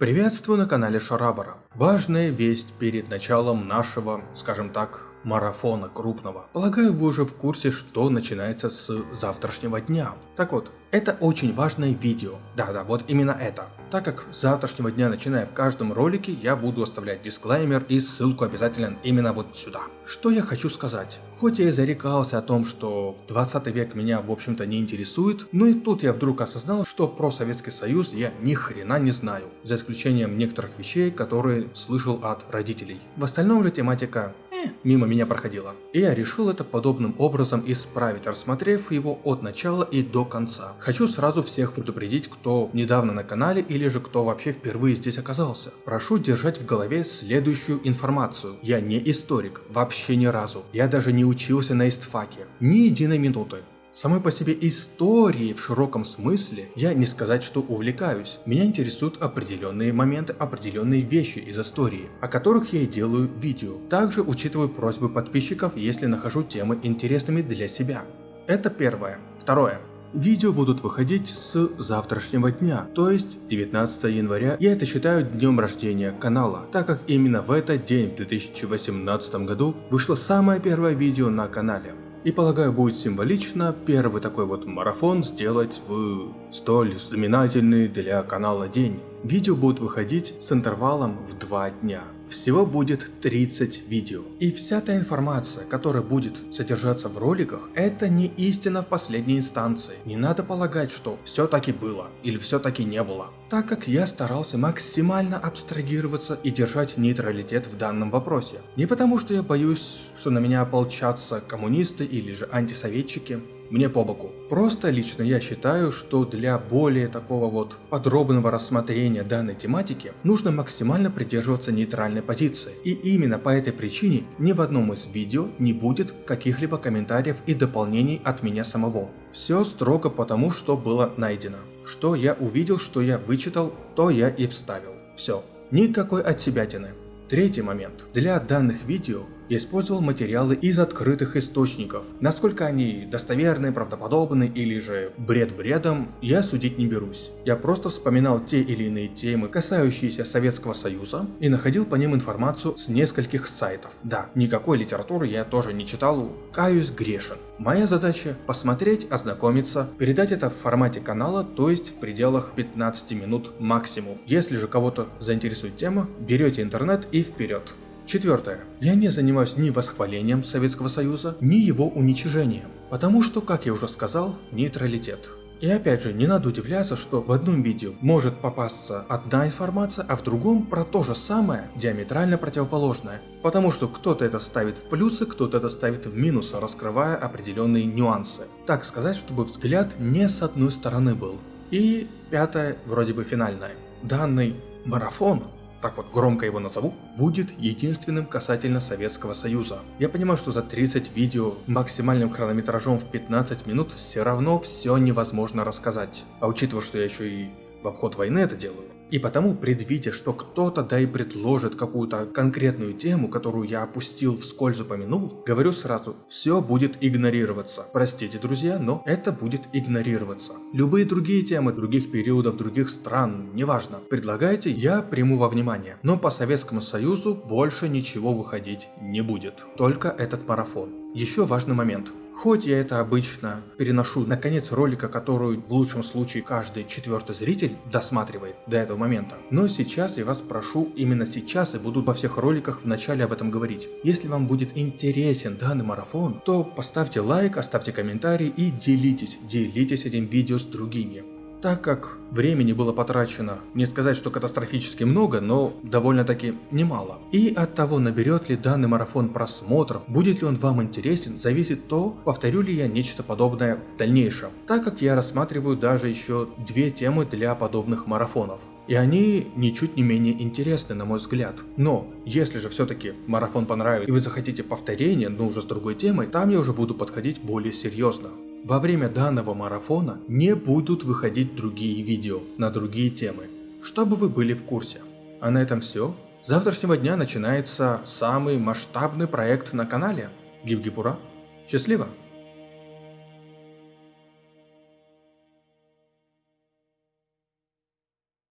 Приветствую на канале Шарабара. Важная весть перед началом нашего, скажем так, марафона крупного. Полагаю, вы уже в курсе, что начинается с завтрашнего дня. Так вот, это очень важное видео. Да-да, вот именно это. Так как с завтрашнего дня, начиная в каждом ролике, я буду оставлять дисклеймер и ссылку обязательно именно вот сюда. Что я хочу сказать? Хоть я и зарекался о том, что в 20 век меня в общем-то не интересует, но и тут я вдруг осознал, что про Советский Союз я ни хрена не знаю, за исключением некоторых вещей, которые слышал от родителей. В остальном же тематика мимо меня проходила. И я решил это подобным образом исправить, рассмотрев его от начала и до конца. Хочу сразу всех предупредить, кто недавно на канале или же кто вообще впервые здесь оказался. Прошу держать в голове следующую информацию. Я не историк, вообще ни разу. Я даже не учился на истфаке. Ни единой минуты. Самой по себе историей в широком смысле я не сказать, что увлекаюсь. Меня интересуют определенные моменты, определенные вещи из истории, о которых я и делаю видео. Также учитываю просьбы подписчиков, если нахожу темы интересными для себя. Это первое. Второе. Видео будут выходить с завтрашнего дня, то есть 19 января. Я это считаю днем рождения канала, так как именно в этот день в 2018 году вышло самое первое видео на канале. И полагаю будет символично первый такой вот марафон сделать в столь знаменательный для канала день. Видео будут выходить с интервалом в 2 дня. Всего будет 30 видео. И вся та информация, которая будет содержаться в роликах, это не истина в последней инстанции. Не надо полагать, что все таки было или все таки не было. Так как я старался максимально абстрагироваться и держать нейтралитет в данном вопросе. Не потому что я боюсь, что на меня ополчатся коммунисты или же антисоветчики, мне по боку. Просто лично я считаю, что для более такого вот подробного рассмотрения данной тематики нужно максимально придерживаться нейтральной позиции. И именно по этой причине ни в одном из видео не будет каких-либо комментариев и дополнений от меня самого. Все строго потому, что было найдено. Что я увидел, что я вычитал, то я и вставил. Все. Никакой отсебятины. Третий момент. Для данных видео использовал материалы из открытых источников. Насколько они достоверны, правдоподобны или же бред бредом, я судить не берусь. Я просто вспоминал те или иные темы, касающиеся Советского Союза, и находил по ним информацию с нескольких сайтов. Да, никакой литературы я тоже не читал, каюсь грешен. Моя задача посмотреть, ознакомиться, передать это в формате канала, то есть в пределах 15 минут максимум. Если же кого-то заинтересует тема, берете интернет и вперед. Четвертое. Я не занимаюсь ни восхвалением Советского Союза, ни его уничижением, потому что, как я уже сказал, нейтралитет. И опять же, не надо удивляться, что в одном видео может попасться одна информация, а в другом про то же самое, диаметрально противоположное. Потому что кто-то это ставит в плюсы, кто-то это ставит в минусы, раскрывая определенные нюансы. Так сказать, чтобы взгляд не с одной стороны был. И пятое, вроде бы финальное. Данный марафон так вот громко его назову, будет единственным касательно Советского Союза. Я понимаю, что за 30 видео максимальным хронометражом в 15 минут все равно все невозможно рассказать. А учитывая, что я еще и в обход войны это делаю, и потому, предвидя, что кто-то да и предложит какую-то конкретную тему, которую я опустил вскользь упомянул, говорю сразу, все будет игнорироваться. Простите, друзья, но это будет игнорироваться. Любые другие темы других периодов, других стран, неважно, предлагайте, я приму во внимание. Но по Советскому Союзу больше ничего выходить не будет. Только этот марафон. Еще важный момент. Хоть я это обычно переношу на конец ролика, который в лучшем случае каждый четвертый зритель досматривает до этого момента, но сейчас я вас прошу именно сейчас и буду во всех роликах в начале об этом говорить. Если вам будет интересен данный марафон, то поставьте лайк, оставьте комментарий и делитесь, делитесь этим видео с другими так как времени было потрачено, не сказать, что катастрофически много, но довольно-таки немало. И от того, наберет ли данный марафон просмотров, будет ли он вам интересен, зависит то, повторю ли я нечто подобное в дальнейшем, так как я рассматриваю даже еще две темы для подобных марафонов. И они ничуть не менее интересны, на мой взгляд. Но, если же все-таки марафон понравится и вы захотите повторение, но уже с другой темой, там я уже буду подходить более серьезно. Во время данного марафона не будут выходить другие видео на другие темы, чтобы вы были в курсе. А на этом все. С завтрашнего дня начинается самый масштабный проект на канале. Гиб-гибура. Счастливо!